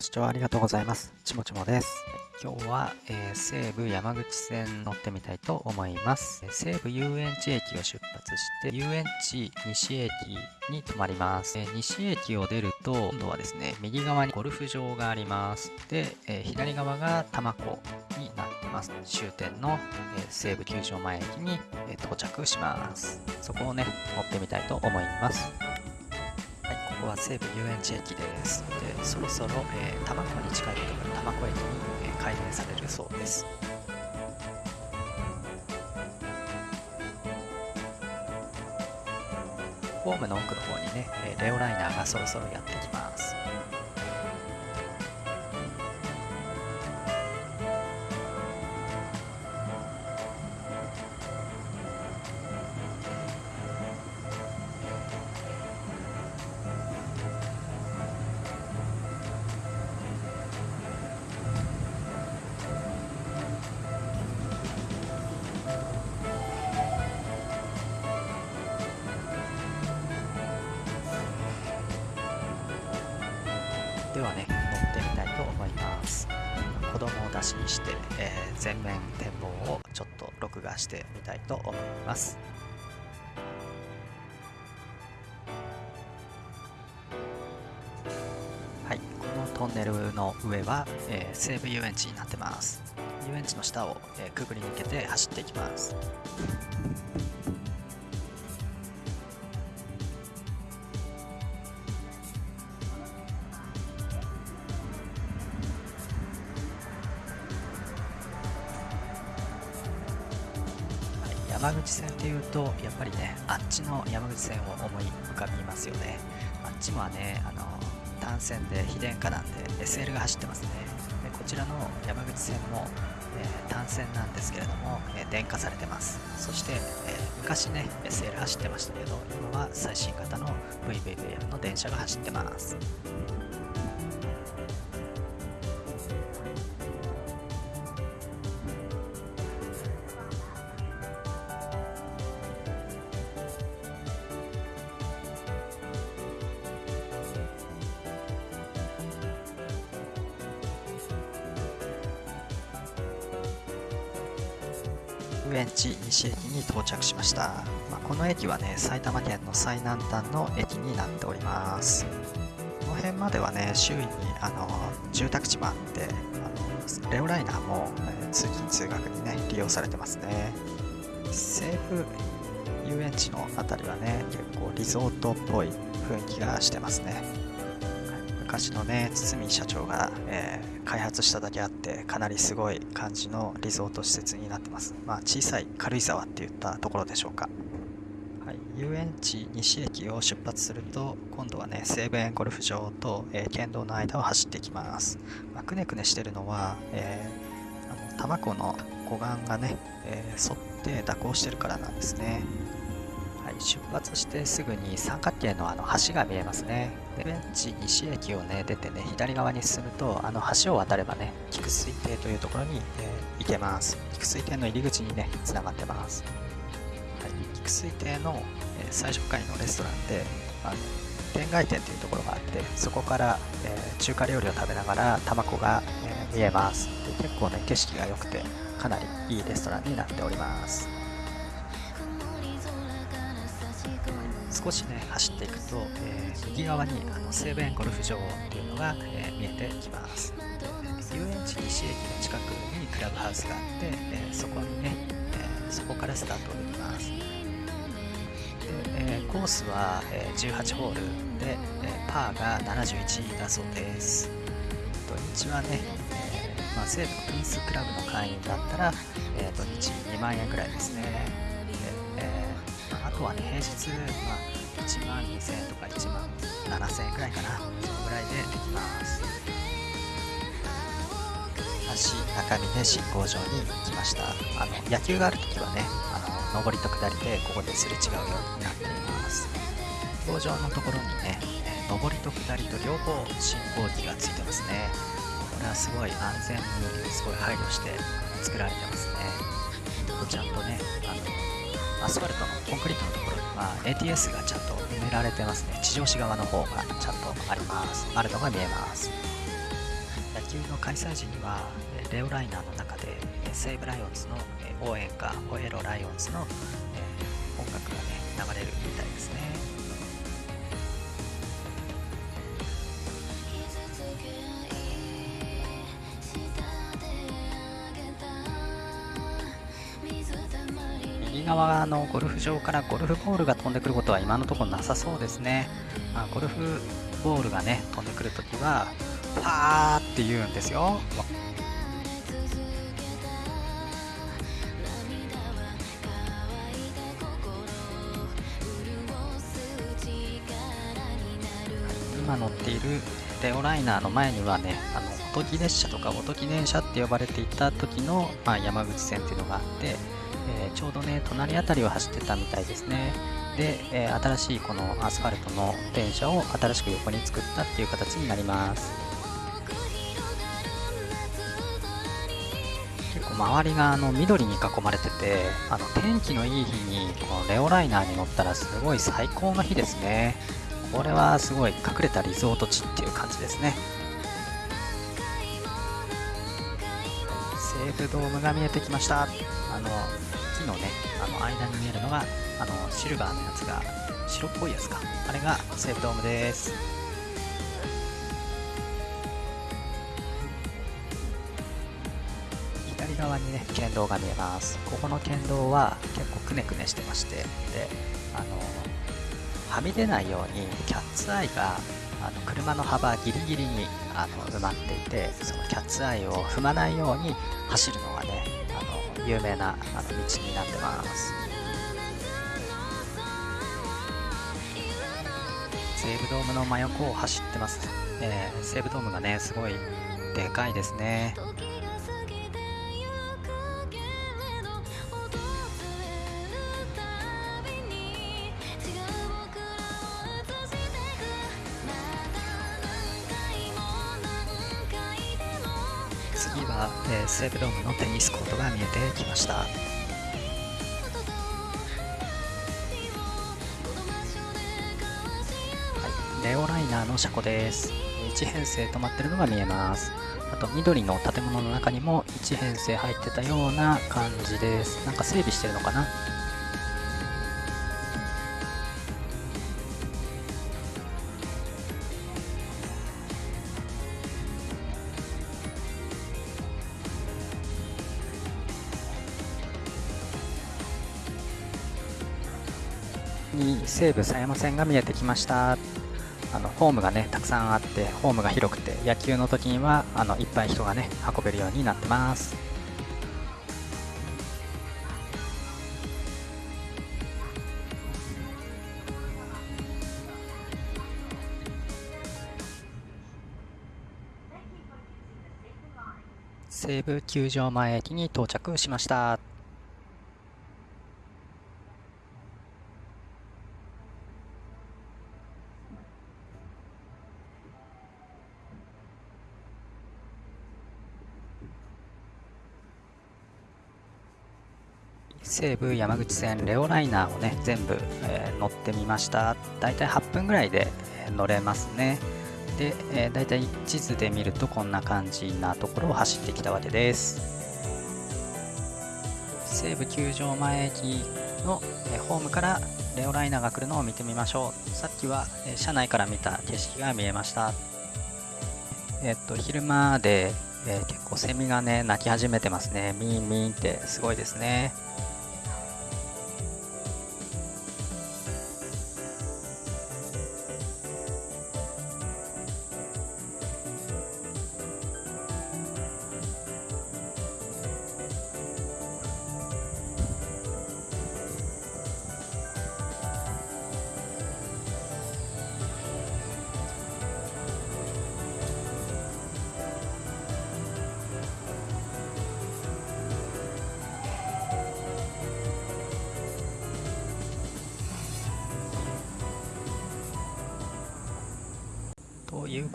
視聴ありがとうございます。ちもちもです。今日は、えー西武山口線乗ってみたいと思います。西武遊園地駅を出発して、遊園地西駅に停まります。えー西駅を出ると、今度はですね、右側にゴルフ場があります。で、えー左側が多摩湖になってます。終点の、え西武球場前駅に、え到着します。そこをね、乗ってみたいと思います。ここは西武遊園地駅です。で、そろそろ、えー、多摩湖に近いところ、多摩湖駅に、えー開園されるそうです。ホームの奥の方にね、えーレオライナーがそろそろやってきます。して、えー全面展望をちょっと録画してみたいと思います。はい、このトンネルの上は、えー西武遊園地になってます。遊園地の下を、えーくぐり抜けて走っていきます。山口線っていうとやっぱりねあっちの山口線を思い浮かびますよね。あっちもはねあの単線で非電化なんで SL が走ってますね。でこちらの山口線も、えー単線なんですけれども、えー電化されてます。そして、えー昔ね SL 走ってましたけど今は最新型の VVVM の電車が走ってます。遊園地西駅に到着しました、まあこの駅はね埼玉県の最南端の駅になっております。この辺まではね周囲にあの住宅地もあってあのレオライナーも、えー通勤通学にね利用されてますね。西武遊園地の辺りはね結構リゾートっぽい雰囲気がしてますね。昔のね堤社長が、えー開発しただけあってかなりすごい感じのリゾート施設になってます。まあ小さい軽井沢って言ったところでしょうか。はい、遊園地西駅を出発すると今度はね西武園ゴルフ場と、えー県道の間を走っていきます、まあ、くねくねしてるのは、えーあの多摩湖の湖岸がね、え沿って蛇行してるからなんですね、出発してすぐに三角形のあの橋が見えますね。でベンチ西駅をね出てね左側に進むとあの橋を渡ればね菊水亭というところに、えー行けます。菊水亭の入り口にねつながってます。はい、菊水亭の、えー最初階のレストランであの天外店というところがあってそこから、えー中華料理を食べながら卵が、えー見えますで結構ね景色が良くてかなりいいレストランになっております少しね走っていくと、えー右側にあの西武園ゴルフ場っていうのが、えー見えてきます。遊園地西駅の近くにクラブハウスがあって、えーそこにね、えそこからスタートできます。で、えコースは、え18ホールで、えパーが71だそうです。土日はね、えまあ、西武のプリンスクラブの会員だったら、え土日2万円ぐらいですね、とはね平日、まあ、1万2000円とか1万7000円ぐらいかなそのぐらいでできます。橋中峰信号場に来ました。あの野球がある時はねあの上りと下りでここですれ違うようになっています。飛行場のところにねえー上りと下りと両方信号機がついてますね。これはすごい安全にすごい配慮して作られてますね。ちゃんとねあのアスファルトのコンクリートのところには ATS がちゃんと埋められてますね。地上市側の方がちゃんとあります。あるのが見えます。野球の開催時にはレオライナーの中で西武ライオンズの応援歌「ホエロライオンズの」音楽がね流れる側のゴルフ場からゴルフボールが飛んでくることは今のところなさそうですね、まあ、ゴルフボールがね飛んでくるときはパーって言うんですよ。今乗っているレオライナーの前にはねあのおとぎ列車とかおとぎ電車って呼ばれていた時の、まあ、山口線っていうのがあって、えー、ちょうどね隣辺りを走ってたみたいですね。で、えー、新しいこのアスファルトの電車を新しく横に作ったっていう形になります。結構周りがあの緑に囲まれててあの天気のいい日にこのレオライナーに乗ったらすごい最高の日ですね。これはすごい隠れたリゾート地っていう感じですね。西武ドームが見えてきました。あの木のねあの間に見えるのがあのシルバーのやつが白っぽいやつか。あれが西武ドームです。左側にね県道が見えます。ここの県道は結構くねくねしてまして。であのはみ出ないようにキャッツアイがあの車の幅ギリギリにあの埋まっていてそのキャッツアイを踏まないように走るのがね有名なあの道になってます。西武ドームの真横を走ってます、えー、西武ドームがねすごいでかいですね。次は、えー、西武ドームのテニスコことが見えてきました。はい、レオライナーの車庫です。1編成止まってるのが見えます。あと緑の建物の中にも1編成入ってたような感じです。なんか整備してるのかな？西武狭山線が見えてきました。あのホームがねたくさんあってホームが広くて野球の時にはあのいっぱい人がね運べるようになってます。西武球場前駅に到着しました。西武山口線レオライナーをね全部、えー、乗ってみました。だいたい8分ぐらいで乗れますね。で、えー、だいたい地図で見るとこんな感じなところを走ってきたわけです。西武球場前駅の、え、ホームからレオライナーが来るのを見てみましょう。さっきは、え、車内から見た景色が見えました。えっと昼間で、えー、結構セミがね鳴き始めてますね。ミーンミンってすごいですね。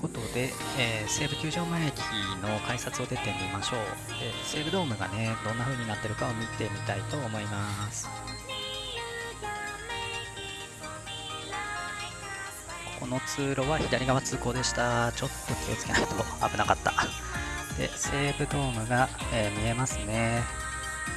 ことで、えー、西武球場前駅の改札を出てみましょう、えー、西武ドームがねどんな風になってるかを見てみたいと思います。この通路は左側通行でした。ちょっと気をつけないと危なかった。で西武ドームが、えー、見えますね。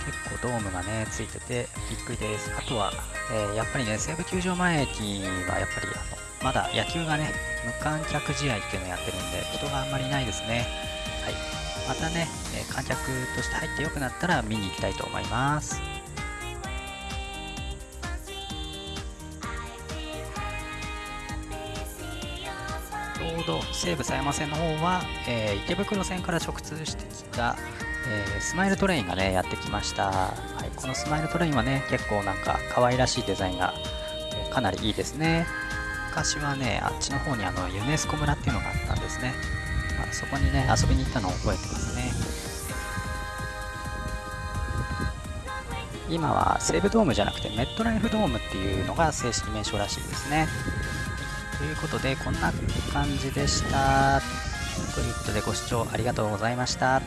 結構ドームがね、ついててびっくりです。あとは、えー、やっぱりね、西武球場前駅はやっぱりあのまだ野球がね、無観客試合っていうのをやってるんで、人があんまりないですね。はい。またね、え観客として入ってよくなったら見に行きたいと思います。ちょうど西武狭山線の方は、えー、池袋線から直通してきた、えー、スマイルトレインがねやってきました、はい、このスマイルトレインはね結構なんか可愛らしいデザインが、えー、かなりいいですね。昔はねあっちの方にあのユネスコ村っていうのがあったんですね、まあ、そこにね遊びに行ったのを覚えてますね。今は西武ドームじゃなくてメットライフドームっていうのが正式名称らしいですね。ということでこんな感じでした。ということでご視聴ありがとうございました。